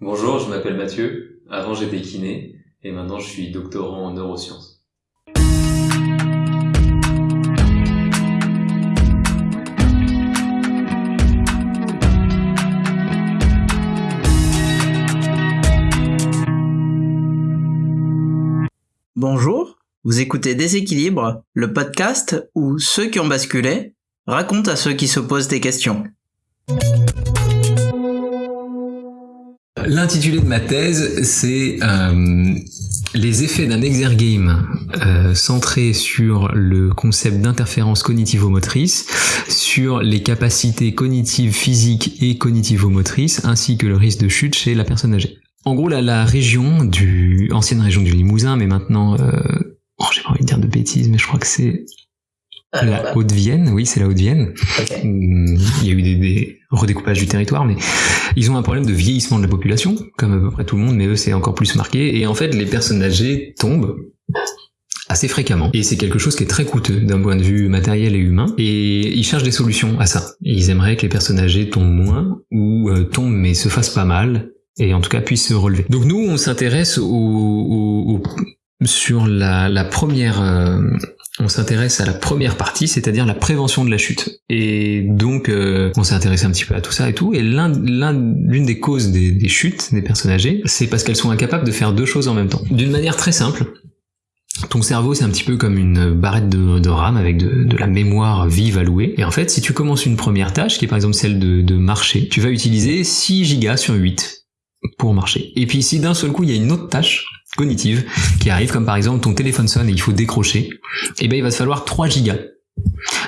Bonjour, je m'appelle Mathieu. Avant j'étais kiné et maintenant je suis doctorant en neurosciences. Bonjour, vous écoutez Déséquilibre, le podcast où ceux qui ont basculé racontent à ceux qui se posent des questions. L'intitulé de ma thèse, c'est euh, les effets d'un exergame euh, centré sur le concept d'interférence cognitivo-motrice, sur les capacités cognitives physiques et cognitivo-motrices, ainsi que le risque de chute chez la personne âgée. En gros, la, la région du ancienne région du Limousin, mais maintenant, euh, oh, j'ai pas envie de dire de bêtises, mais je crois que c'est la Haute-Vienne, oui, c'est la Haute-Vienne. Hum, Il y a eu des, des redécoupages du territoire, mais ils ont un problème de vieillissement de la population, comme à peu près tout le monde, mais eux c'est encore plus marqué. Et en fait, les personnes âgées tombent assez fréquemment. Et c'est quelque chose qui est très coûteux d'un point de vue matériel et humain. Et ils cherchent des solutions à ça. Ils aimeraient que les personnes âgées tombent moins, ou euh, tombent mais se fassent pas mal, et en tout cas puissent se relever. Donc nous, on s'intéresse au, au- au- sur la, la première... euh, on s'intéresse à la première partie, c'est-à-dire la prévention de la chute. Et donc, euh, on s'est intéressé un petit peu à tout ça et tout. Et l'un, l'un- l'une des causes des, chutes des personnes âgées, c'est parce qu'elles sont incapables de faire deux choses en même temps. D'une manière très simple. Ton cerveau, c'est un petit peu comme une barrette de, de RAM avec de, la mémoire vive allouée. Et en fait, si tu commences une première tâche, qui est par exemple celle de, de marcher, tu vas utiliser 6 gigas sur 8 pour marcher. Et puis si d'un seul coup, il y a une autre tâche cognitive qui arrive, comme par exemple ton téléphone sonne et il faut décrocher, eh ben il va te falloir 3 gigas.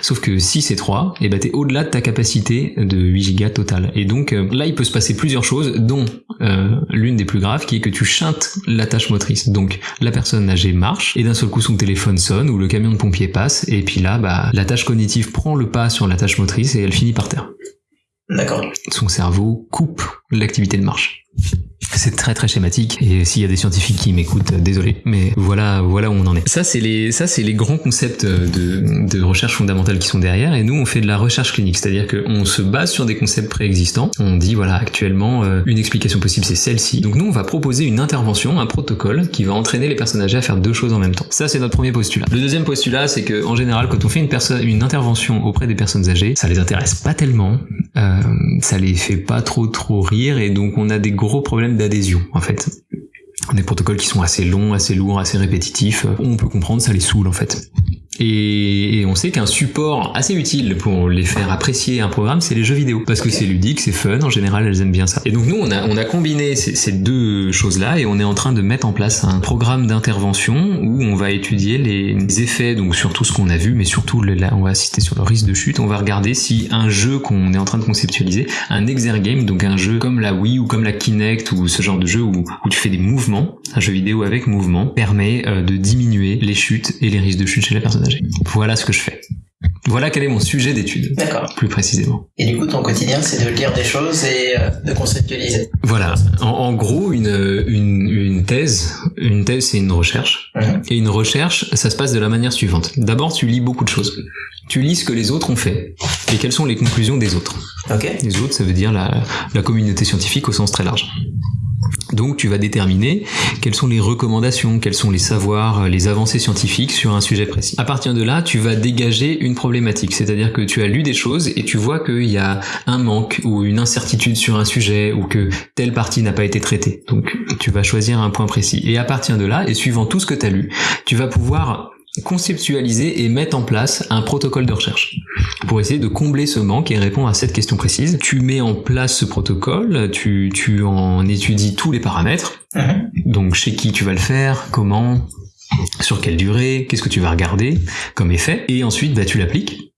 Sauf que si c'est 3, eh ben t'es au-delà de ta capacité de 8 gigas total. Et donc euh, là, il peut se passer plusieurs choses, dont euh, l'une des plus graves, qui est que tu chantes la tâche motrice. Donc la personne âgée marche, et d'un seul coup son téléphone sonne, ou le camion de pompier passe, et puis là, bah, la tâche cognitive prend le pas sur la tâche motrice, et elle finit par terre. D'accord. Son cerveau coupe l'activité de marche. C'est très très schématique et s'il y a des scientifiques qui m'écoutent, euh, désolé, mais voilà voilà où on en est. Ça c'est les ça c'est les grands concepts de, de recherche fondamentale qui sont derrière et nous on fait de la recherche clinique, c'est-à-dire qu'on se base sur des concepts préexistants. On dit voilà actuellement euh, une explication possible c'est celle-ci. Donc nous on va proposer une intervention, un protocole qui va entraîner les personnes âgées à faire deux choses en même temps. Ça c'est notre premier postulat. Le deuxième postulat c'est que en général quand on fait une personne une intervention auprès des personnes âgées, ça les intéresse pas tellement, euh, ça les fait pas trop trop rire et donc on a des gros problèmes d'adhésion en fait. Des protocoles qui sont assez longs, assez lourds, assez répétitifs. On peut comprendre, ça les saoule en fait. Et, et on sait qu'un support assez utile pour les faire apprécier un programme, c'est les jeux vidéo. Parce que c'est ludique, c'est fun, en général elles aiment bien ça. Et donc nous, on a, on a combiné ces, ces deux choses-là et on est en train de mettre en place un programme d'intervention où on va étudier les effets, donc sur tout ce qu'on a vu, mais surtout le- là, on va assister sur le risque de chute. On va regarder si un jeu qu'on est en train de conceptualiser, un exergame, donc un jeu comme la Wii ou comme la Kinect ou ce genre de jeu où, où tu fais des mouvements, un jeu vidéo avec mouvement, permet euh, de diminuer les chutes et les risques de chute chez la personne Voilà ce que je fais. Voilà quel est mon sujet d'étude, D'accord. plus précisément. Et du coup, ton quotidien, c'est de lire des choses et euh, de conceptualiser. Voilà. En, en gros, une, une, une thèse, une thèse, c'est une recherche. Mhm. Et une recherche, ça se passe de la manière suivante. D'abord, tu lis beaucoup de choses. Tu lis ce que les autres ont fait et quelles sont les conclusions des autres? Ok. Les autres, ça veut dire la, la communauté scientifique au sens très large. Donc tu vas déterminer quelles sont les recommandations, quels sont les savoirs, euh, les avancées scientifiques sur un sujet précis. À partir de là, tu vas dégager une problématique, c'est-à-dire que tu as lu des choses et tu vois qu'il y a un manque ou une incertitude sur un sujet ou que telle partie n'a pas été traitée. Donc tu vas choisir un point précis. Et à partir de là, et suivant tout ce que tu as lu, tu vas pouvoir conceptualiser et mettre en place un protocole de recherche pour essayer de combler ce manque et répondre à cette question précise. Tu mets en place ce protocole, tu, tu en étudies tous les paramètres, Mhm. donc chez qui tu vas le faire, comment, sur quelle durée, qu'est-ce que tu vas regarder comme effet, et ensuite bah, tu l'appliques,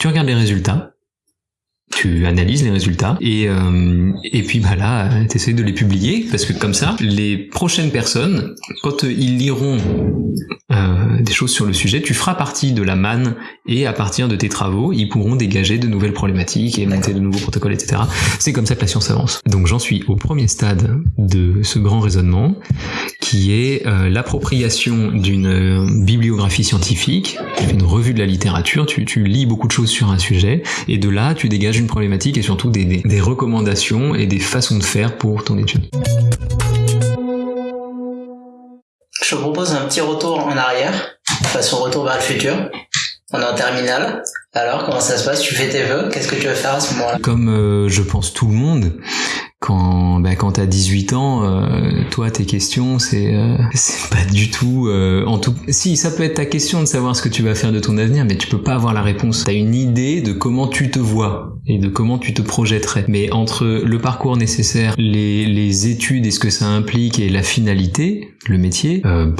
tu regardes les résultats, tu analyses les résultats et euh, et puis bah là tu essaies de les publier parce que comme ça les prochaines personnes quand euh, ils liront euh, des choses sur le sujet tu feras partie de la manne et à partir de tes travaux ils pourront dégager de nouvelles problématiques et monter de nouveaux protocoles etc c'est comme ça que la science avance. Donc j'en suis au premier stade de ce grand raisonnement qui est euh, l'appropriation d'une euh, bibliographie scientifique, une revue de la littérature, tu, tu, lis beaucoup de choses sur un sujet, et de là tu dégages une problématique et surtout des, des, des recommandations et des façons de faire pour ton étude. Je te propose un petit retour en arrière, façon retour vers le futur. On est en terminale. Alors, comment ça se passe? Tu fais tes vœux? Qu'est-ce que tu veux faire à ce moment-là? Comme euh, je pense tout le monde, quand bah, quand t'as 18 ans, euh, toi tes questions c'est euh, c'est pas du tout euh, en tout si ça peut être ta question de savoir ce que tu vas faire de ton avenir, mais tu peux pas avoir la réponse. T'as une idée de comment tu te vois et de comment tu te projetterais. Mais entre le parcours nécessaire, les les études et ce que ça implique et la finalité, le métier. Euh,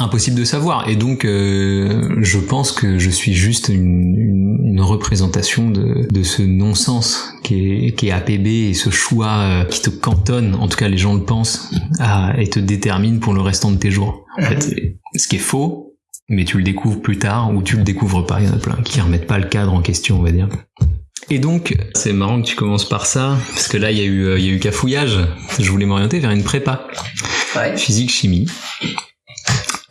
impossible de savoir et donc euh, je pense que je suis juste une, une, une représentation de, de ce non-sens qui est, qui est APB et ce choix euh, qui te cantonne, en tout cas les gens le pensent, à, et te détermine pour le restant de tes jours. En fait, ce qui est faux, mais tu le découvres plus tard ou tu le découvres pas. Il y en a plein qui remettent pas le cadre en question, on va dire. Et donc, c'est marrant que tu commences par ça, parce que là, il y a eu, euh, il y a eu cafouillage. Je voulais m'orienter vers une prépa. Ouais. Physique, chimie.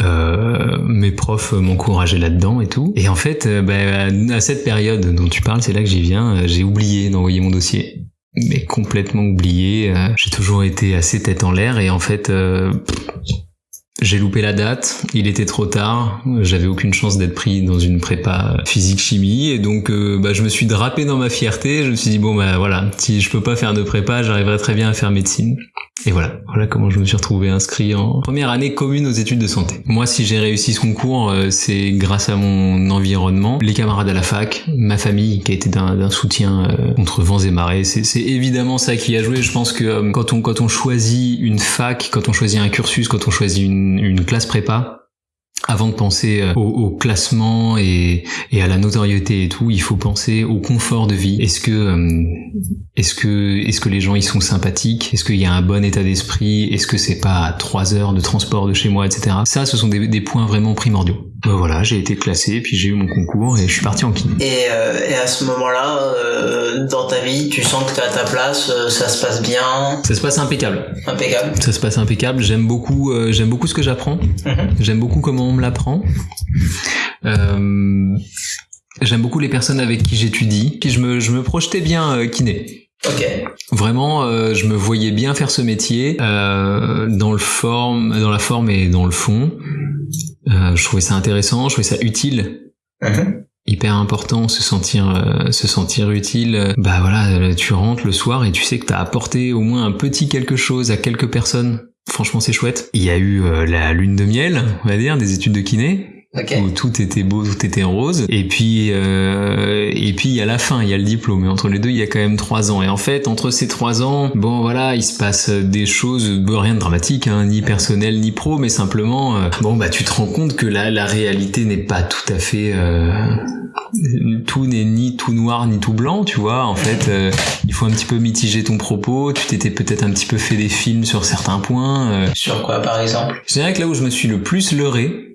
Euh, mes profs m'encourageaient là-dedans et tout. Et en fait, euh, bah, à cette période dont tu parles, c'est là que j'y viens, euh, j'ai oublié d'envoyer mon dossier. Mais complètement oublié. J'ai toujours été assez tête en l'air et en fait, j'ai loupé la date, il était trop tard, j'avais aucune chance d'être pris dans une prépa physique-chimie et donc bah, je me suis drapé dans ma fierté, je me suis dit bon bah voilà, si je peux pas faire de prépa, j'arriverai très bien à faire médecine. Et voilà, voilà comment je me suis retrouvé inscrit en première année commune aux études de santé. Moi si j'ai réussi ce concours, euh, c'est grâce à mon environnement, les camarades à la fac, ma famille qui a été d'un soutien euh, contre vents et marées, c'est c'est évidemment ça qui a joué, je pense que euh, quand on quand on choisit une fac, quand on choisit un cursus, quand on choisit une une classe prépa, avant de penser euh, au, classement et, à la notoriété et tout, il faut penser au confort de vie. Est-ce que euh, est-ce que est-ce que les gens ils sont sympathiques? Est-ce qu'il y a un bon état d'esprit? Est-ce que c'est pas trois heures de transport de chez moi, etc. Ça, ce sont des points vraiment primordiaux. Ben voilà, j'ai été classé, puis j'ai eu mon concours et je suis parti en kiné. Et, euh, et à ce moment-là, euh, dans ta vie, tu sens que tu à ta place, euh, ça se passe bien, Ça se passe impeccable. impeccable. Ça se passe impeccable. J'aime beaucoup, euh, j'aime beaucoup ce que j'apprends. Mhm. J'aime beaucoup comment on me l'apprend. Euh, j'aime beaucoup les personnes avec qui j'étudie. Puis je me, je me projetais bien euh, kiné. Ok. Vraiment, euh, je me voyais bien faire ce métier euh, dans le forme, dans la forme et dans le fond. Euh, je trouvais ça intéressant, je trouvais ça utile. Mhm. hyper important se sentir euh, se sentir utile. Bah voilà euh, tu rentres le soir et tu sais que t'as apporté au moins un petit quelque chose à quelques personnes. Franchement c'est chouette. Il y a eu euh, la lune de miel on va dire des études de kiné Ok. où tout était beau, tout était rose. Et puis, euh, et puis il y a la fin, il y a le diplôme. Et entre les deux, il y a quand même trois ans. Et en fait, entre ces trois ans, bon voilà, il se passe des choses, rien de dramatique, hein, ni personnel ni pro, mais simplement, euh, bon bah tu te rends compte que la, la réalité n'est pas tout à fait. euh, tout n'est ni tout noir ni tout blanc, tu vois. En fait, euh, il faut un petit peu mitiger ton propos. Tu t'étais peut-être un petit peu fait des films sur certains points. euh, Sur quoi, par exemple? Je dirais que là où je me suis le plus leurré,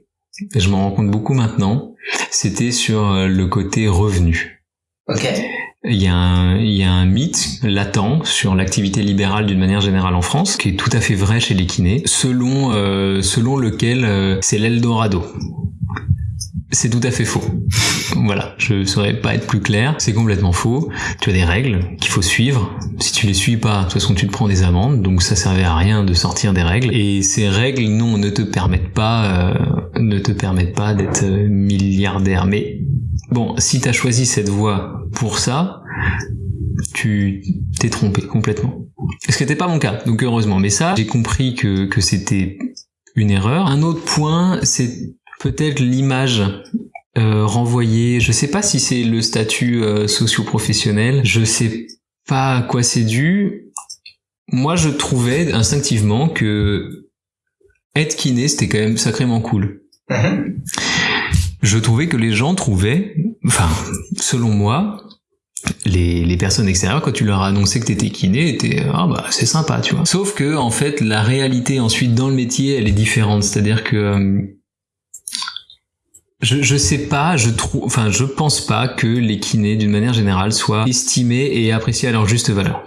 je m'en rends compte beaucoup maintenant, c'était sur euh, le côté revenu. Ok. Il y, a un, il y a un mythe latent sur l'activité libérale d'une manière générale en France, qui est tout à fait vrai chez les kinés, selon, euh, selon lequel euh, c'est l'Eldorado. C'est tout à fait faux. Voilà, je ne saurais pas être plus clair. C'est complètement faux. Tu as des règles qu'il faut suivre. Si tu les suis pas, de toute façon, tu te prends des amendes. Donc ça servait à rien de sortir des règles. Et ces règles, non, ne te permettent pas, euh, ne te permettent pas d'être euh, milliardaire. Mais bon, si t'as choisi cette voie pour ça, tu t'es trompé complètement. Ce qui n'était pas mon cas, donc heureusement. Mais ça, j'ai compris que, que c'était une erreur. Un autre point, c'est peut-être l'image euh, renvoyée. Je sais pas si c'est le statut euh, socio-professionnel. Je sais pas à quoi c'est dû. Moi, je trouvais instinctivement que être kiné, c'était quand même sacrément cool. Je trouvais que les gens trouvaient, enfin, selon moi, les, les personnes extérieures, quand tu leur as annoncé que t'étais kiné, étaient ah bah c'est sympa, tu vois. Sauf que en fait, la réalité ensuite dans le métier, elle est différente. C'est-à-dire que euh, je, je sais pas, je trouve, enfin, je pense pas que les kinés, d'une manière générale, soient estimés et appréciés à leur juste valeur.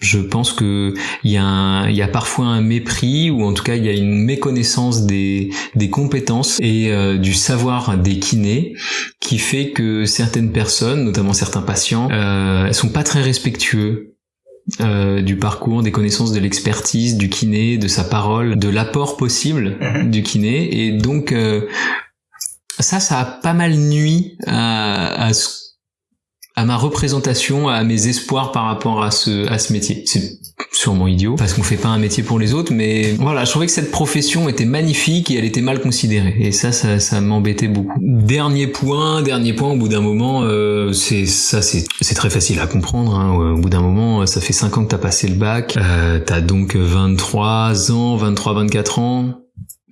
Je pense que il y y a parfois un mépris ou en tout cas il y a une méconnaissance des des compétences et euh, du savoir des kinés qui fait que certaines personnes, notamment certains patients, euh, sont pas très respectueux euh, du parcours, des connaissances, de l'expertise du kiné, de sa parole, de l'apport possible Mhm. du kiné et donc euh, ça, ça a pas mal nuit à, à ma représentation, à mes espoirs par rapport à ce à ce métier. C'est sûrement idiot parce qu'on fait pas un métier pour les autres, mais voilà, je trouvais que cette profession était magnifique et elle était mal considérée. Et ça, ça, ça m'embêtait beaucoup. Dernier point, dernier point. Au bout d'un moment, euh, c'est ça, c'est très facile à comprendre. hein. Au bout d'un moment, ça fait 5 ans que t'as passé le bac, euh, t'as donc 23 ans, 23, 24 ans.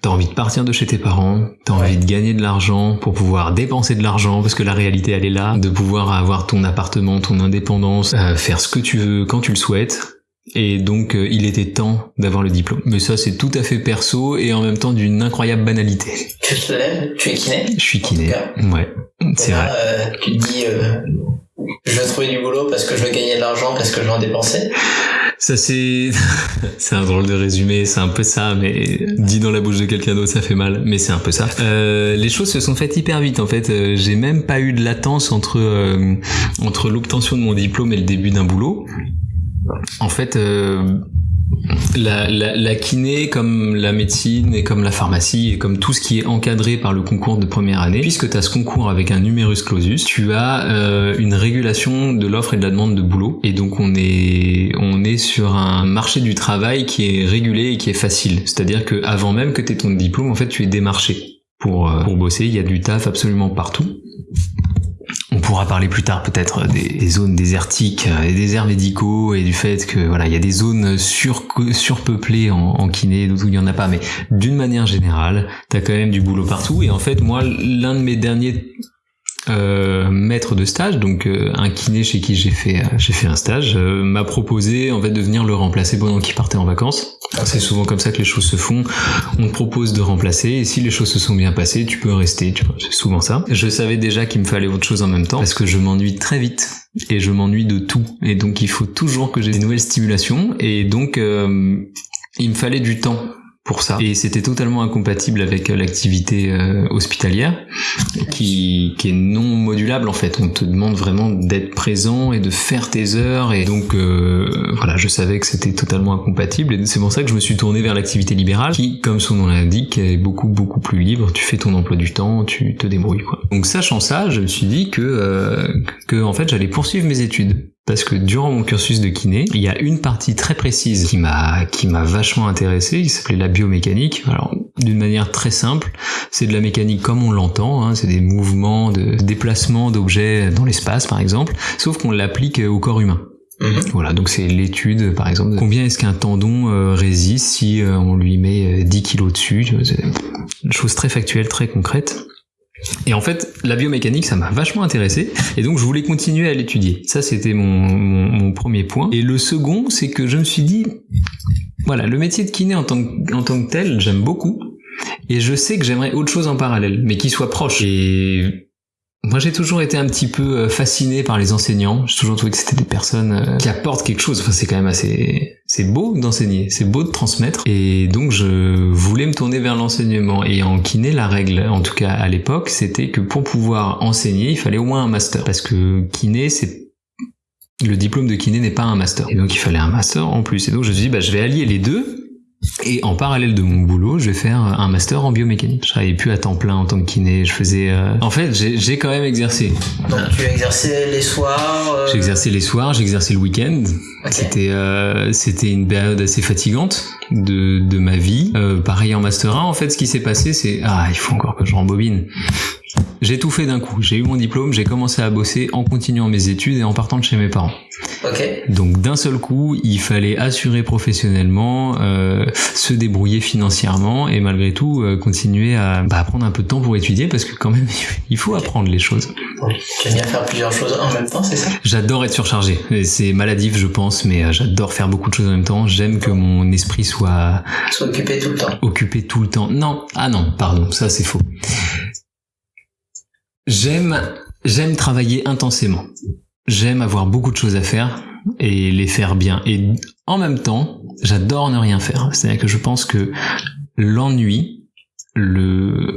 T'as envie de partir de chez tes parents, t'as envie de gagner de l'argent pour pouvoir dépenser de l'argent parce que la réalité elle est là, de pouvoir avoir ton appartement, ton indépendance, euh, faire ce que tu veux quand tu le souhaites. Et donc euh, il était temps d'avoir le diplôme. Mais ça c'est tout à fait perso et en même temps d'une incroyable banalité. Tu te lèves, tu es kiné? Je suis kiné. Ouais, c'est vrai. euh, tu te dis, je veux trouver du boulot parce que je veux gagner de l'argent, parce que je veux en dépenser. Ça c'est c'est un drôle de résumé, c'est un peu ça, mais dit dans la bouche de quelqu'un d'autre ça fait mal, mais c'est un peu ça. Euh, les choses se sont faites hyper vite en fait. Euh, J'ai même pas eu de latence entre euh, entre l'obtention de mon diplôme et le début d'un boulot. En fait, euh, la, la, la kiné, comme la médecine et comme la pharmacie et comme tout ce qui est encadré par le concours de première année, puisque tu as ce concours avec un numerus clausus, tu as euh, une régulation de l'offre et de la demande de boulot. Et donc on est on est sur un marché du travail qui est régulé et qui est facile. C'est-à-dire que avant même que tu aies ton diplôme, en fait, tu es démarché pour euh, pour bosser. Il y a du taf absolument partout. On pourra parler plus tard peut-être des zones désertiques, euh, des déserts médicaux et du fait que voilà il y a des zones sur, surpeuplées en, en kiné, d'autres où il y en a pas. Mais d'une manière générale, t'as quand même du boulot partout. Et en fait, moi, l'un de mes derniers euh, maître de stage, donc euh, un kiné chez qui j'ai fait euh, j'ai fait un stage, euh, m'a proposé en fait de venir le remplacer pendant qu'il partait en vacances. C'est souvent comme ça que les choses se font. On te propose de remplacer et si les choses se sont bien passées, tu peux rester. Tu vois, c'est souvent ça. Je savais déjà qu'il me fallait autre chose en même temps parce que je m'ennuie très vite et je m'ennuie de tout et donc il faut toujours que j'ai des nouvelles stimulations et donc euh, il me fallait du temps pour ça. Et c'était totalement incompatible avec euh, l'activité euh, hospitalière qui, qui est non modulable en fait. On te demande vraiment d'être présent et de faire tes heures. Et donc euh, voilà je savais que c'était totalement incompatible. Et c'est pour ça que je me suis tourné vers l'activité libérale qui comme son nom l'indique est beaucoup beaucoup plus libre. Tu fais ton emploi du temps tu te débrouilles quoi. Donc sachant ça je me suis dit que euh, que en fait j'allais poursuivre mes études parce que durant mon cursus de kiné, il y a une partie très précise qui m'a qui m'a vachement intéressé, qui s'appelait la biomécanique. Alors d'une manière très simple, c'est de la mécanique comme on l'entend, hein, c'est des mouvements de déplacement d'objets dans l'espace par exemple, sauf qu'on l'applique au corps humain. Mhm. Voilà, donc c'est l'étude, par exemple, de combien est-ce qu'un tendon euh, résiste si euh, on lui met euh, 10 kilos dessus. une chose très factuelle, très concrète. Et en fait, la biomécanique, ça m'a vachement intéressé, et donc je voulais continuer à l'étudier. Ça, c'était mon, premier point. Et le second, c'est que je me suis dit, voilà, le métier de kiné en tant que, en tant que tel, j'aime beaucoup, et je sais que j'aimerais autre chose en parallèle, mais qui soit proche. Moi, j'ai toujours été un petit peu euh, fasciné par les enseignants. J'ai toujours trouvé que c'était des personnes euh, qui apportent quelque chose. Enfin, c'est quand même assez, c'est beau d'enseigner, c'est beau de transmettre. Et donc, je voulais me tourner vers l'enseignement. Et en kiné, la règle, en tout cas à l'époque, c'était que pour pouvoir enseigner, il fallait au moins un master. Parce que kiné, c'est le diplôme de kiné n'est pas un master. Et donc, il fallait un master en plus. Et donc, je me suis dit, bah, je vais allier les deux. Et en parallèle de mon boulot, je vais faire un master en biomécanique. Je travaillais plus à temps plein en tant que kiné. Je faisais. euh, En fait, j'ai quand même exercé. Donc tu exerçais les soirs. euh, J'ai exercé les soirs, j'ai exercé le week-end. C'était euh, c'était une période assez fatigante de, de ma vie. Euh, pareil en master 1, en fait, ce qui s'est passé, c'est ah, il faut encore que je rembobine. J'ai tout fait d'un coup. J'ai eu mon diplôme, j'ai commencé à bosser en continuant mes études et en partant de chez mes parents. Ok. Donc d'un seul coup, il fallait assurer professionnellement, euh, se débrouiller financièrement et malgré tout euh, continuer à bah, prendre un peu de temps pour étudier parce que quand même il faut apprendre les choses. Tu aimes bien faire plusieurs choses en même temps, c'est ça? J'adore être surchargé. C'est maladif, je pense, mais euh, j'adore faire beaucoup de choses en même temps. J'aime que mon esprit soit S'occuper tout le temps. occupé tout le temps. Non, ah non, pardon, ça c'est faux. J'aime, j'aime travailler intensément. J'aime avoir beaucoup de choses à faire, et les faire bien. Et en même temps, j'adore ne rien faire. C'est-à-dire que je pense que l'ennui, le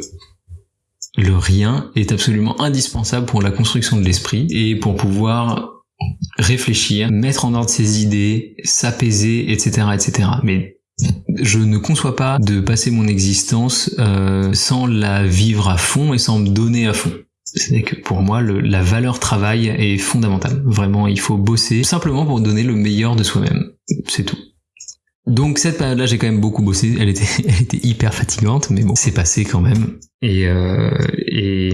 le rien est absolument indispensable pour la construction de l'esprit et pour pouvoir réfléchir, mettre en ordre ses idées, s'apaiser, etc., etc. Mais je ne conçois pas de passer mon existence euh, sans la vivre à fond et sans me donner à fond. C'est que pour moi, le, la valeur travail est fondamentale. Vraiment, il faut bosser simplement pour donner le meilleur de soi-même. C'est tout. Donc cette période-là, j'ai quand même beaucoup bossé. Elle était, elle était hyper fatigante, mais bon, c'est passé quand même. Et euh, et,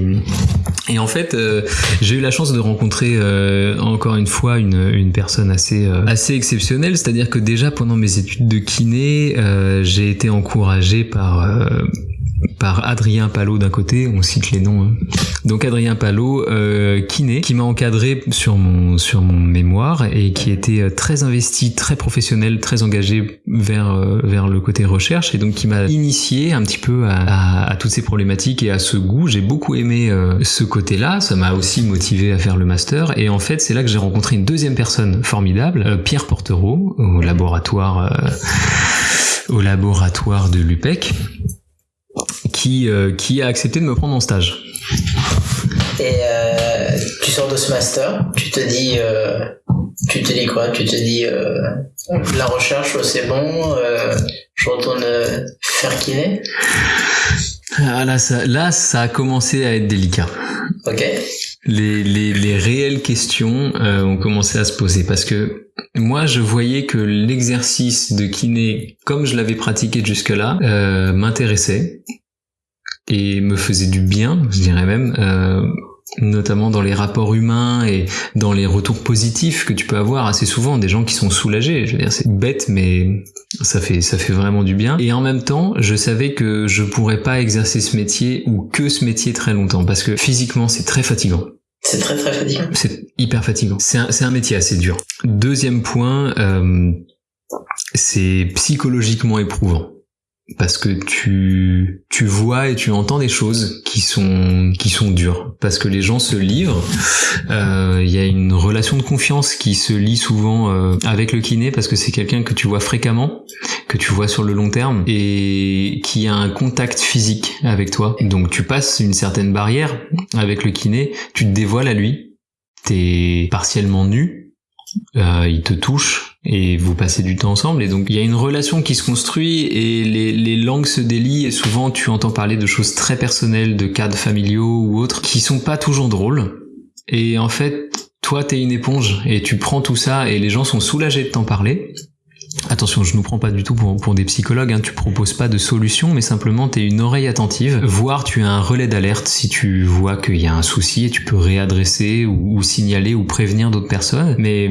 et en fait, euh, j'ai eu la chance de rencontrer euh, encore une fois une, une personne assez euh, assez exceptionnelle. C'est-à-dire que déjà pendant mes études de kiné, euh, j'ai été encouragé par par Adrien Palot d'un côté, on cite les noms. Hein. Donc Adrien Palot, euh, kiné, qui m'a encadré sur mon sur mon mémoire et qui était euh, très investi, très professionnel, très engagé vers euh, vers le côté recherche et donc qui m'a initié un petit peu à, toutes ces problématiques et à ce goût. J'ai beaucoup aimé euh, ce côté-là. Ça m'a aussi motivé à faire le master et en fait c'est là que j'ai rencontré une deuxième personne formidable, Pierre Portereau, au laboratoire au laboratoire de l'UPEC qui, euh, qui a accepté de me prendre en stage. Et euh, tu sors de ce master, tu te dis, euh, tu te dis quoi? Tu te dis, la recherche c'est bon, je retourne faire kiné? Ah, là, ça, là, ça a commencé à être délicat. Ok. Les, les, les réelles questions euh, ont commencé à se poser parce que moi, je voyais que l'exercice de kiné, comme je l'avais pratiqué jusque-là, euh, m'intéressait et me faisait du bien, je dirais même, euh, notamment dans les rapports humains et dans les retours positifs que tu peux avoir assez souvent des gens qui sont soulagés. Je veux dire, c'est bête, mais ça fait ça fait vraiment du bien. Et en même temps, je savais que je pourrais pas exercer ce métier ou que ce métier très longtemps parce que physiquement, c'est très fatigant. C'est très très fatigant. C'est hyper fatigant. C'est un, c'est un métier assez dur. Deuxième point, euh, c'est psychologiquement éprouvant parce que tu tu vois et tu entends des choses qui sont qui sont dures. Parce que les gens se livrent. Euh, il y a une relation de confiance qui se lie souvent euh, avec le kiné parce que c'est quelqu'un que tu vois fréquemment que tu vois sur le long terme et qui a un contact physique avec toi. Donc tu passes une certaine barrière avec le kiné. Tu te dévoiles à lui. T'es partiellement nu euh, il te touche et vous passez du temps ensemble. Et donc il y a une relation qui se construit et les, les langues se délient. Et souvent tu entends parler de choses très personnelles, de cadres familiaux ou autres qui sont pas toujours drôles. Et en fait toi t'es une éponge et tu prends tout ça et les gens sont soulagés de t'en parler Attention, je nous prends pas du tout pour, pour des psychologues, hein. tu proposes pas de solution, mais simplement tu es une oreille attentive, voire tu as un relais d'alerte si tu vois qu'il y a un souci et tu peux réadresser ou, ou signaler ou prévenir d'autres personnes. Mais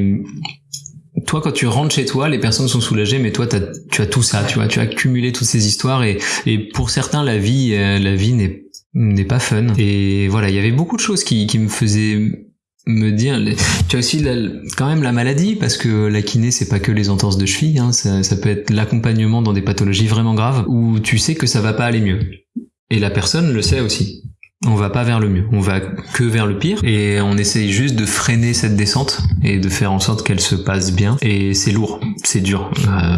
toi, quand tu rentres chez toi, les personnes sont soulagées, mais toi, tu as tout ça, tu vois, tu as accumulé toutes ces histoires et, et pour certains, la vie, euh, la vie n'est n'est pas fun. Et voilà, il y avait beaucoup de choses qui, qui me faisaient me dire tu as aussi quand même la maladie parce que la kiné c'est pas que les entorses de cheville hein, ça, ça peut être l'accompagnement dans des pathologies vraiment graves où tu sais que ça va pas aller mieux. Et la personne le sait aussi on va pas vers le mieux, on va que vers le pire. Et on essaye juste de freiner cette descente et de faire en sorte qu'elle se passe bien. Et c'est lourd, c'est dur. Euh...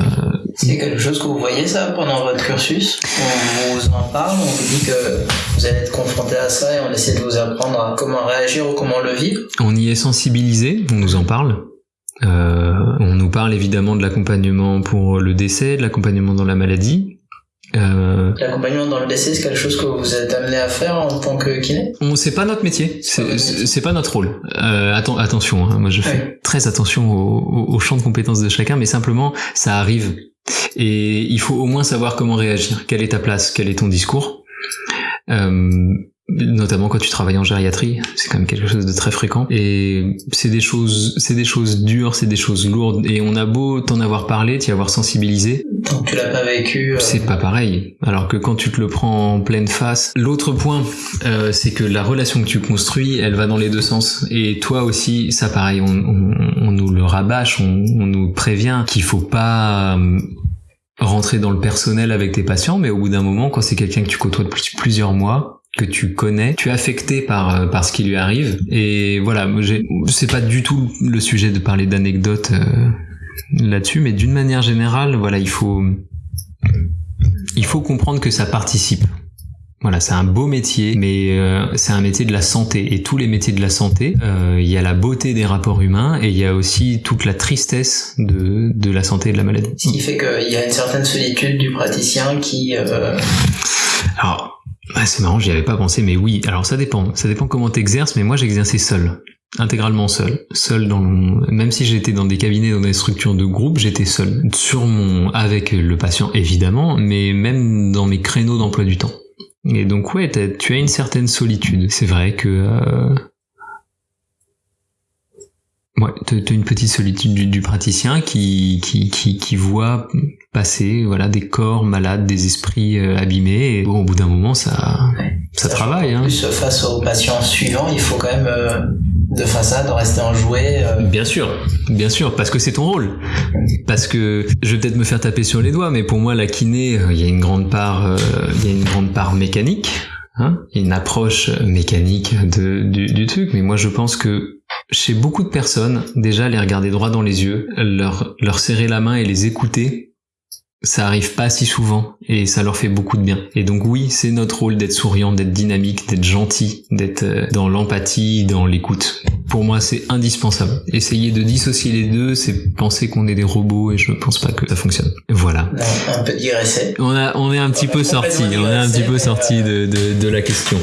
C'est quelque chose que vous voyez ça pendant votre cursus? On vous en parle, on vous dit que vous allez être confronté à ça et on essaie de vous apprendre à comment réagir ou comment le vivre. On y est sensibilisé, on nous en parle. Euh, on nous parle évidemment de l'accompagnement pour le décès, de l'accompagnement dans la maladie, euh... L'accompagnement dans le décès, c'est quelque chose que vous êtes amené à faire en tant que kiné? On c'est pas notre métier, c'est pas notre rôle. Euh, atten attention, hein, moi je fais très attention au, au, au, champ de compétences de chacun, mais simplement ça arrive. Et il faut au moins savoir comment réagir. Quelle est ta place? Quel est ton discours? Euh, notamment quand tu travailles en gériatrie, c'est quand même quelque chose de très fréquent. Et c'est des choses, c'est des choses dures, c'est des choses lourdes. Et on a beau t'en avoir parlé, t'y avoir sensibilisé. Tant que tu l'as pas vécu. Euh... C'est pas pareil. Alors que quand tu te le prends en pleine face. L'autre point, euh, c'est que la relation que tu construis, elle va dans les deux sens. Et toi aussi, ça pareil, on, on, on nous le rabâche, on, on nous prévient qu'il faut pas euh, rentrer dans le personnel avec tes patients, mais au bout d'un moment, quand c'est quelqu'un que tu côtoies depuis plusieurs mois, que tu connais, tu es affecté par euh, par ce qui lui arrive et voilà, c'est pas du tout le sujet de parler d'anecdotes euh, là-dessus, mais d'une manière générale, voilà, il faut il faut comprendre que ça participe. Voilà, c'est un beau métier, mais euh, c'est un métier de la santé. Et tous les métiers de la santé, euh, il y a la beauté des rapports humains et il y a aussi toute la tristesse de, de la santé et de la maladie. Ce qui fait qu'il y a une certaine solitude du praticien qui... Euh... Alors, c'est marrant, j'y avais pas pensé, mais oui. Alors ça dépend. Ça dépend comment t'exerces, mais moi j'exerçais seul intégralement seul, seul dans même si j'étais dans des cabinets dans des structures de groupe, j'étais seul sur mon avec le patient évidemment, mais même dans mes créneaux d'emploi du temps. Et donc ouais, tu as une certaine solitude. C'est vrai que euh... ouais, t'as une petite solitude du, praticien qui, qui qui qui voit passer voilà des corps malades, des esprits euh, abîmés. Et bon, au bout d'un moment, ça ça, travaille. Hein. Plus face aux patients suivants, il faut quand même euh, de façade, rester enjoué. Euh. Bien sûr, bien sûr, parce que c'est ton rôle. Parce que je vais peut-être me faire taper sur les doigts, mais pour moi, la kiné, euh, il y a une grande part, euh, il y a une grande part mécanique, hein, une approche mécanique du, du truc. Mais moi, je pense que chez beaucoup de personnes, déjà les regarder droit dans les yeux, leur leur serrer la main et les écouter, ça arrive pas si souvent et ça leur fait beaucoup de bien. Et donc oui, c'est notre rôle d'être souriant, d'être dynamique, d'être gentil, d'être euh, dans l'empathie, dans l'écoute. Pour moi, c'est indispensable. Essayer de dissocier les deux, c'est penser qu'on est des robots et je ne pense pas que ça fonctionne. Voilà. un peu digressé. On a, on est un petit peu sorti, on est un petit peu sorti de, de, de, la question.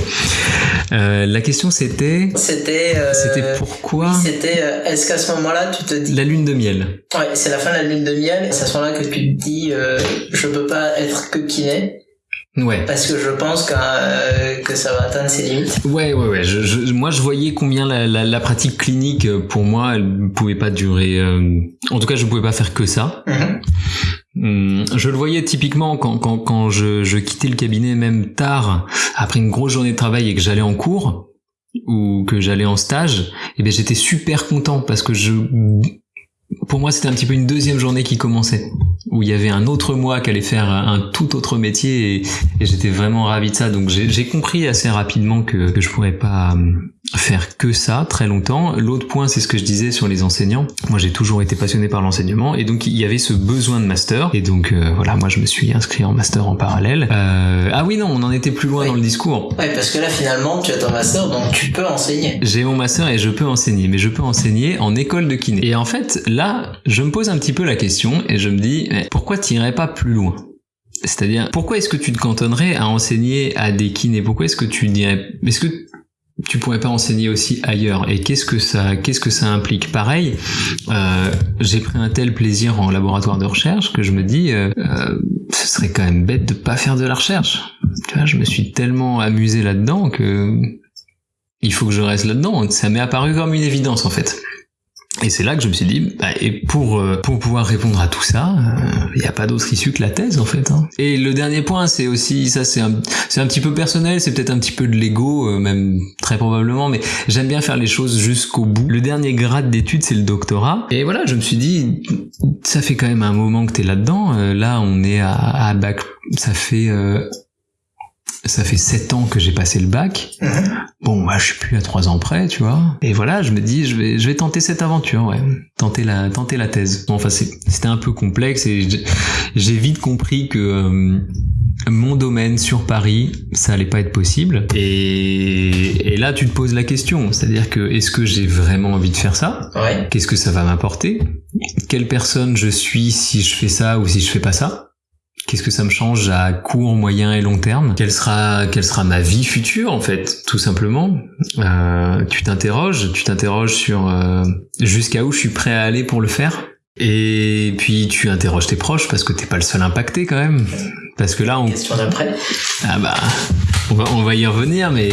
Euh, la question c'était. C'était. Euh, c'était pourquoi. C'était. Euh, est-ce qu'à ce moment-là, tu te dis. La lune de miel. Ouais, c'est la fin de la lune de miel. C'est à ce moment-là que tu te dis. Euh, je peux pas être que kiné. Ouais. Parce que je pense que, euh, que ça va atteindre ses limites. Ouais, ouais, ouais. Je, je, moi, je voyais combien la, la, la, pratique clinique, euh, pour moi, elle pouvait pas durer. Euh... En tout cas, je pouvais pas faire que ça. Mm-hmm. Hum, je le voyais typiquement quand, quand, quand je, je quittais le cabinet, même tard, après une grosse journée de travail et que j'allais en cours ou que j'allais en stage, et eh ben j'étais super content parce que je pour moi, c'était un petit peu une deuxième journée qui commençait, où il y avait un autre moi qui allait faire un tout autre métier, et, j'étais vraiment ravi de ça. Donc j'ai compris assez rapidement que, que je pourrais pas hum, faire que ça très longtemps. L'autre point, c'est ce que je disais sur les enseignants. Moi, j'ai toujours été passionné par l'enseignement, et donc il y avait ce besoin de master. Et donc euh, voilà, moi, je me suis inscrit en master en parallèle. Euh... Ah oui, non, on en était plus loin dans le discours. Ouais, parce que là, finalement, tu as ton master, donc tu peux enseigner. J'ai mon master et je peux enseigner, mais je peux enseigner en école de kiné. Et en fait, là, je me pose un petit peu la question et je me dis, pourquoi t'irais pas plus loin? C'est-à-dire, pourquoi est-ce que tu te cantonnerais à enseigner à des kinés? Pourquoi est-ce que tu dirais, est-ce que tu pourrais pas enseigner aussi ailleurs. Et qu'est-ce que ça qu'est-ce que ça implique? Pareil euh, j'ai pris un tel plaisir en laboratoire de recherche que je me dis euh, euh, ce serait quand même bête de pas faire de la recherche. Tu vois je me suis tellement amusé là-dedans que il faut que je reste là-dedans. Ça m'est apparu comme une évidence en fait et c'est là que je me suis dit, bah, et pour euh, pour pouvoir répondre à tout ça, il euh, n'y a pas d'autre issue que la thèse en fait. Hein. Et le dernier point, c'est aussi ça, c'est un c'est un petit peu personnel, c'est peut-être un petit peu de l'ego, euh, même très probablement, mais j'aime bien faire les choses jusqu'au bout. Le dernier grade d'études, c'est le doctorat. Et voilà, je me suis dit, ça fait quand même un moment que t'es là-dedans. là, on est à, à bac, ça fait ça fait sept ans que j'ai passé le bac. Mhm. Bon, moi, je suis plus à trois ans près, tu vois. Et voilà, je me dis, je vais, je vais tenter cette aventure, ouais. Tenter la, tenter la thèse. Bon, enfin, c'était un peu complexe et j'ai vite compris que euh, mon domaine sur Paris, ça allait pas être possible. Et, et là, tu te poses la question. C'est-à-dire que, est-ce que j'ai vraiment envie de faire ça? Ouais. Qu'est-ce que ça va m'apporter? Quelle personne je suis si je fais ça ou si je fais pas ça? Qu'est-ce que ça me change à court, moyen et long terme? Quelle sera, quelle sera ma vie future en fait, tout simplement? Euh, Tu t'interroges, tu t'interroges sur euh, jusqu'à où je suis prêt à aller pour le faire. Et puis tu interroges tes proches parce que t'es pas le seul impacté quand même. Parce que là, on... Question d'après. Ah bah, on va, on va y revenir, mais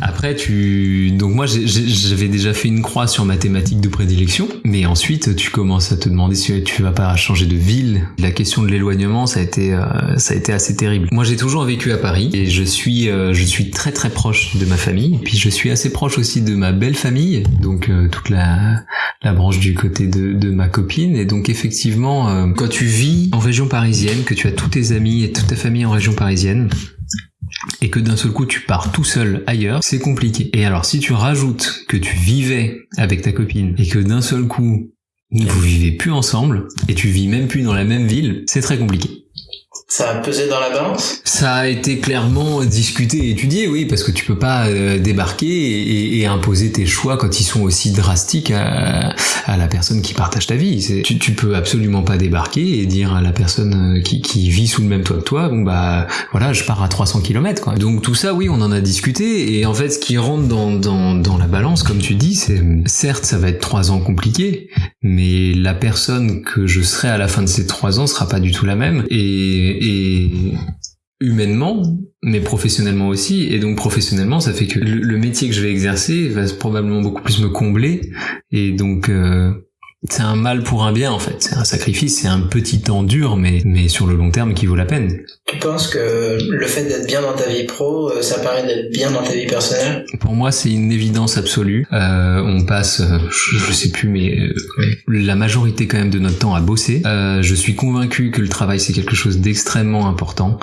après, tu... Donc moi, j'avais déjà fait une croix sur ma thématique de prédilection, mais ensuite, tu commences à te demander si tu vas pas changer de ville. La question de l'éloignement, ça a été, euh, ça a été assez terrible. Moi, j'ai toujours vécu à Paris, et je suis, euh, je suis très très proche de ma famille, puis je suis assez proche aussi de ma belle famille, donc euh, toute la, la branche du côté de, de ma copine, et donc effectivement, quand tu vis en région parisienne, que tu as tous tes amis et toute ta famille en région parisienne, et que d'un seul coup tu pars tout seul ailleurs, c'est compliqué. Et alors si tu rajoutes que tu vivais avec ta copine et que d'un seul coup vous vivez plus ensemble et tu vis même plus dans la même ville, c'est très compliqué. Ça a pesé dans la balance? Ça a été clairement discuté et étudié, oui, parce que tu peux pas euh, débarquer et, imposer tes choix quand ils sont aussi drastiques à, la personne qui partage ta vie. Tu, tu peux absolument pas débarquer et dire à la personne euh, qui, vit sous le même toit que toi, bon bah voilà, je pars à 300 km. Quoi. Donc tout ça, oui, on en a discuté et en fait, ce qui rentre dans, dans, dans la balance, comme tu dis, c'est certes, ça va être trois ans compliqués, mais la personne que je serai à la fin de ces trois ans sera pas du tout la même et et humainement, mais professionnellement aussi. Et donc professionnellement, ça fait que le, métier que je vais exercer va probablement beaucoup plus me combler. Et donc euh, c'est un mal pour un bien en fait. C'est un sacrifice, c'est un petit temps dur, mais mais sur le long terme qui vaut la peine. Tu penses que le fait d'être bien dans ta vie pro, euh, ça permet d'être bien dans ta vie personnelle? Pour moi, c'est une évidence absolue. Euh, on passe, euh, je, je, sais plus, mais euh, la majorité quand même de notre temps à bosser. Euh, je suis convaincu que le travail c'est quelque chose d'extrêmement important.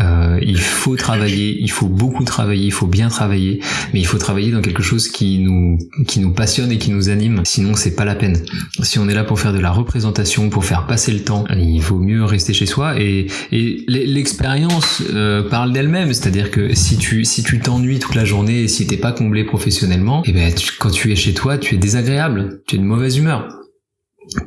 Euh, il faut travailler, il faut beaucoup travailler, il faut bien travailler, mais il faut travailler dans quelque chose qui nous qui nous passionne et qui nous anime. Sinon, c'est pas la peine. Si on est là pour faire de la représentation, pour faire passer le temps, il vaut mieux rester chez soi. Et, et l'expérience euh, parle d'elle-même, c'est-à-dire que si tu si tu t'ennuies toute la journée et si t'es pas comblé professionnellement, et eh ben quand tu es chez toi, tu es désagréable, tu es de mauvaise humeur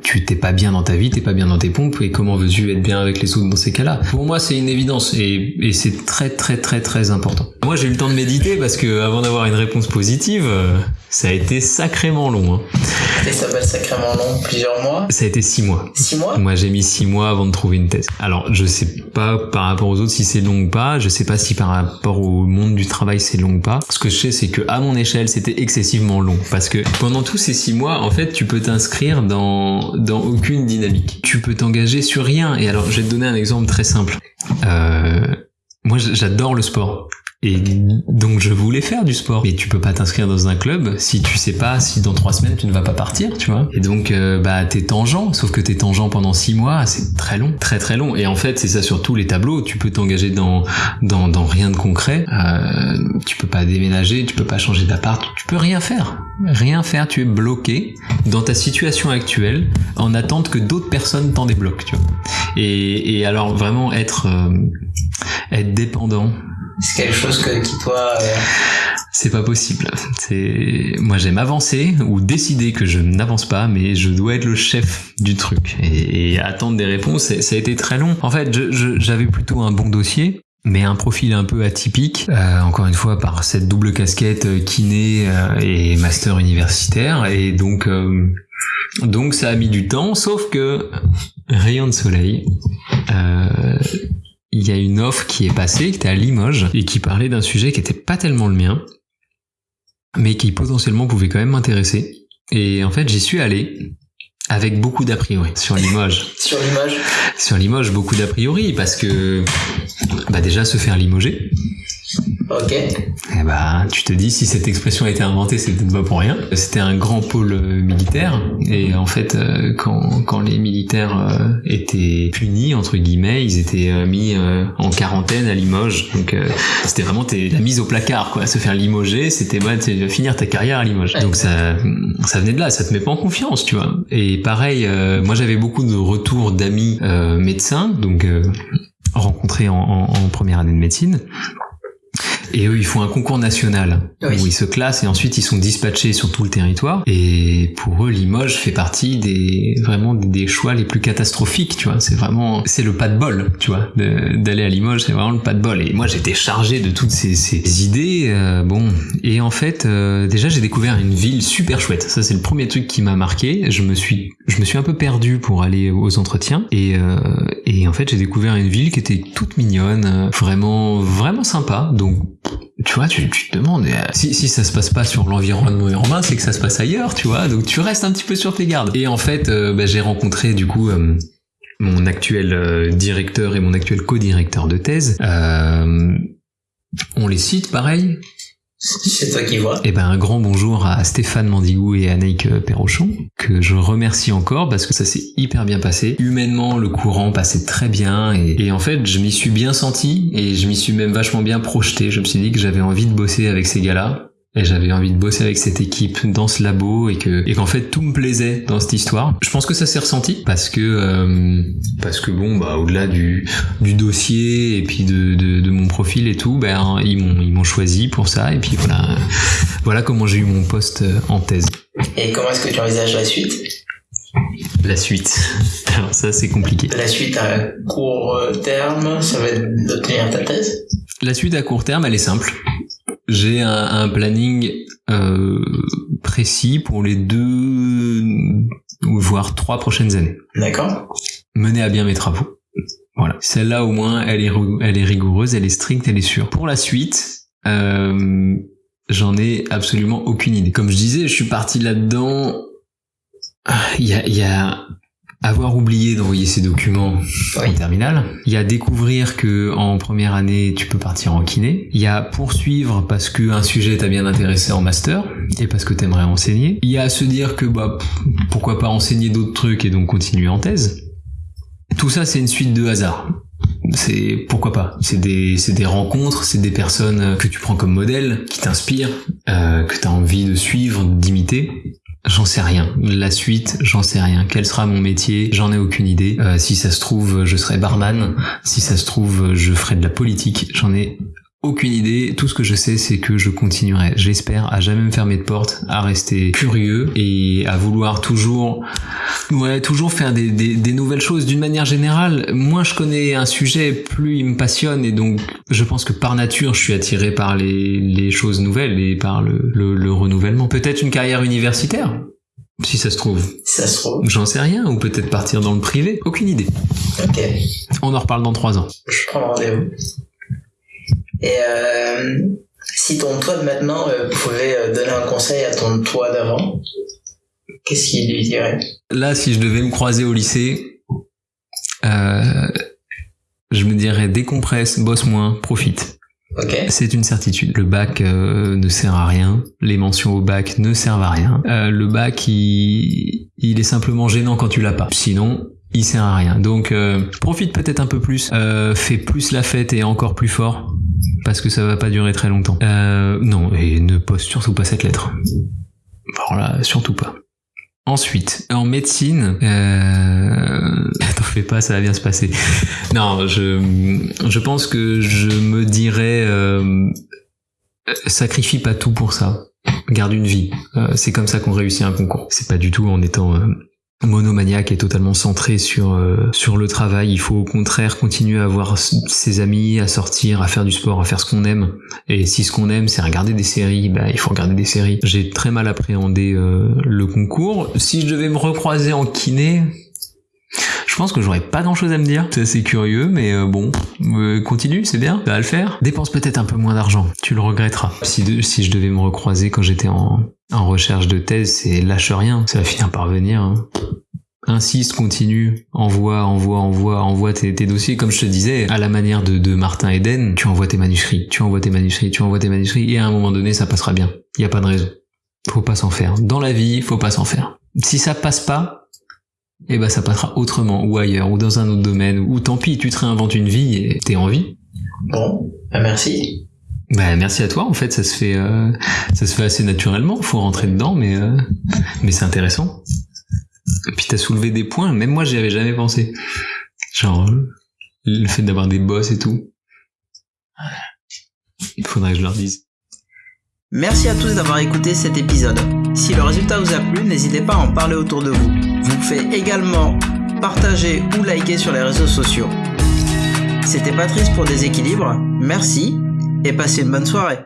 tu t'es pas bien dans ta vie, t'es pas bien dans tes pompes, et comment veux-tu être bien avec les autres dans ces cas-là? Pour moi, c'est une évidence, et, c'est très très très très important. Moi, j'ai eu le temps de méditer parce que avant d'avoir une réponse positive, euh, ça a été sacrément long. Hein. Et ça va sacrément long, plusieurs mois Ça a été six mois. Six mois Moi, j'ai mis six mois avant de trouver une thèse. Alors, je sais pas par rapport aux autres si c'est long ou pas. Je sais pas si par rapport au monde du travail c'est long ou pas. Ce que je sais, c'est que à mon échelle, c'était excessivement long parce que pendant tous ces six mois, en fait, tu peux t'inscrire dans dans aucune dynamique. Tu peux t'engager sur rien. Et alors, je vais te donner un exemple très simple. Euh, moi, j'adore le sport. Et donc je voulais faire du sport. Mais tu peux pas t'inscrire dans un club si tu sais pas si dans trois semaines tu ne vas pas partir, tu vois. Et donc euh, bah t'es tangent, sauf que t'es tangent pendant six mois, c'est très long, très très long. Et en fait c'est ça sur tous les tableaux. Tu peux t'engager dans, dans dans rien de concret. Euh, tu peux pas déménager, tu peux pas changer d'appart, tu peux rien faire, rien faire. Tu es bloqué dans ta situation actuelle en attente que d'autres personnes t'en débloquent, tu vois. Et, et alors vraiment être euh, être dépendant c'est quelque chose que, qui toi... Euh... C'est pas possible. Moi j'aime avancer ou décider que je n'avance pas, mais je dois être le chef du truc et, attendre des réponses. Ça a été très long. En fait, j'avais plutôt un bon dossier, mais un profil un peu atypique, euh, encore une fois par cette double casquette euh, kiné et master universitaire, et donc donc ça a mis du temps, sauf que rayon de soleil, il y a une offre qui est passée, qui était à Limoges, et qui parlait d'un sujet qui était pas tellement le mien, mais qui potentiellement pouvait quand même m'intéresser. Et en fait, j'y suis allé avec beaucoup d'a priori sur Limoges. sur Limoges Sur Limoges, beaucoup d'a priori, parce que bah déjà se faire limoger, Ok. Eh ben, tu te dis si cette expression a été inventée, c'est peut-être pas pour rien. C'était un grand pôle euh, militaire et en fait, euh, quand, quand les militaires euh, étaient punis entre guillemets, ils étaient mis en quarantaine à Limoges. Donc c'était vraiment la mise au placard, quoi. Se faire limoger, c'était bah, finir ta carrière à Limoges. Donc ça, ça venait de là. Ça te met pas en confiance, tu vois. Et pareil, moi j'avais beaucoup de retours d'amis médecins, donc rencontrés en, en première année de médecine et eux, ils font un concours national oui. où ils se classent et ensuite ils sont dispatchés sur tout le territoire. Et pour eux, Limoges fait partie des vraiment des choix les plus catastrophiques. Tu vois, c'est vraiment c'est le pas de bol. Tu vois, d'aller à Limoges, c'est vraiment le pas de bol. Et moi, j'étais chargé de toutes ces, ces idées. Euh, bon, et en fait, euh, déjà, j'ai découvert une ville super chouette. Ça, c'est le premier truc qui m'a marqué. Je me suis je me suis un peu perdu pour aller aux entretiens et euh, en fait, j'ai découvert une ville qui était toute mignonne, vraiment vraiment sympa. Donc tu vois, tu, te demandes, euh, si, si ça se passe pas sur l'environnement urbain, c'est que ça se passe ailleurs, tu vois, donc tu restes un petit peu sur tes gardes. Et en fait, euh, bah, j'ai rencontré du coup euh, mon actuel directeur et mon actuel co-directeur de thèse. On les cite pareil, C'est toi qui vois. Eh ben, un grand bonjour à Stéphane Mandigou et Annick Perrochon, que je remercie encore parce que ça s'est hyper bien passé. Humainement, le courant passait très bien et, et en fait, je m'y suis bien senti et je m'y suis même vachement bien projeté. Je me suis dit que j'avais envie de bosser avec ces gars-là et j'avais envie de bosser avec cette équipe dans ce labo et que et qu'en fait tout me plaisait dans cette histoire. Je pense que ça s'est ressenti parce que euh, parce que bon bah au-delà du du dossier et puis de, de, de mon profil et tout, ben ils m'ont ils m'ont choisi pour ça et puis voilà voilà comment j'ai eu mon poste en thèse. Et comment est-ce que tu envisages la suite? La suite. Alors ça c'est compliqué. La suite à court terme, ça va être d'obtenir ta thèse? La suite à court terme, elle est simple. J'ai un, un, planning euh, précis pour les deux, voire trois prochaines années. D'accord. Mener à bien mes travaux. Voilà. Celle-là, au moins, elle est, elle est rigoureuse, elle est stricte, elle est sûre. Pour la suite, euh, j'en ai absolument aucune idée. Comme je disais, je suis parti là-dedans. Il y a, il y a avoir oublié d'envoyer ses documents Oui. en terminale. Il y a découvrir que en première année tu peux partir en kiné. Il y a poursuivre parce que un sujet t'a bien intéressé en master et parce que t'aimerais enseigner. Il y a se dire que bah pourquoi pas enseigner d'autres trucs et donc continuer en thèse. Tout ça c'est une suite de hasard. C'est pourquoi pas. C'est des c'est des rencontres, c'est des personnes que tu prends comme modèle, qui t'inspirent, euh, que t'as envie de suivre, d'imiter. J'en sais rien. La suite, j'en sais rien. Quel sera mon métier? J'en ai aucune idée. Euh, si ça se trouve, je serai barman. Si ça se trouve, je ferai de la politique. J'en ai aucune idée. Tout ce que je sais, c'est que je continuerai. J'espère à jamais me fermer de porte, à rester curieux et à vouloir toujours, ouais, toujours faire des, des, des nouvelles choses. D'une manière générale, moins je connais un sujet, plus il me passionne et donc je pense que par nature, je suis attiré par les, les choses nouvelles et par le, le, le renouvellement. Peut-être une carrière universitaire. Si ça se trouve. Si ça se trouve. J'en sais rien, ou peut-être partir dans le privé, aucune idée. Ok. On en reparle dans trois ans. Je prends rendez-vous. Et euh, si ton toi de maintenant euh, pouvait euh, donner un conseil à ton toi d'avant, qu'est-ce qu'il lui dirait? Là, si je devais me croiser au lycée, euh, je me dirais décompresse, bosse moins, profite. Ok. C'est une certitude. Le bac euh, ne sert à rien. Les mentions au bac ne servent à rien. Euh, le bac, il, il est simplement gênant quand tu l'as pas. Sinon, il sert à rien. Donc, profite peut-être un peu plus. Fais plus la fête et encore plus fort. Parce que ça va pas durer très longtemps. Euh, non, et ne poste surtout pas cette lettre. Alors là, surtout pas. Ensuite, en médecine, euh... t'en fais pas, ça va bien se passer. Non, je, je pense que je me dirais, euh... sacrifie pas tout pour ça. Garde une vie. Euh, c'est comme ça qu'on réussit un concours. C'est pas du tout en étant euh, monomaniaque et totalement centré sur euh, sur le travail. Il faut au contraire continuer à avoir ses amis, à sortir, à faire du sport, à faire ce qu'on aime. Et si ce qu'on aime c'est regarder des séries, bah, il faut regarder des séries. J'ai très mal appréhendé euh, le concours. Si je devais me recroiser en kiné, je pense que j'aurais pas grand chose à me dire. C'est assez curieux, mais euh, bon, euh, continue, c'est bien, ça va le faire. Dépense peut-être un peu moins d'argent, tu le regretteras. Si, je devais me recroiser quand j'étais en, recherche de thèse, c'est lâche rien, ça va finir par venir. hein. Insiste, continue, envoie, envoie, envoie, envoie tes, tes dossiers. Comme je te disais, à la manière de, de Martin Eden, tu envoies tes manuscrits, tu envoies tes manuscrits, tu envoies tes manuscrits, et à un moment donné, ça passera bien. Il y a pas de raison. Faut pas s'en faire. Dans la vie, faut pas s'en faire. Si ça passe pas, eh ben ça passera autrement, ou ailleurs, ou dans un autre domaine, ou tant pis, tu te réinventes une vie et t'es en vie. Bon, bah merci. Bah merci à toi, en fait, ça se fait, euh, ça se fait assez naturellement. Faut rentrer dedans, mais euh, mais c'est intéressant. Et puis t'as soulevé des points, même moi j'y avais jamais pensé. Genre euh, le fait d'avoir des boss et tout. Il faudrait que je leur dise. Merci à tous d'avoir écouté cet épisode. Si le résultat vous a plu, n'hésitez pas à en parler autour de vous. Vous pouvez également partager ou liker sur les réseaux sociaux. C'était Patrice pour Déséquilibre. Merci et passez une bonne soirée.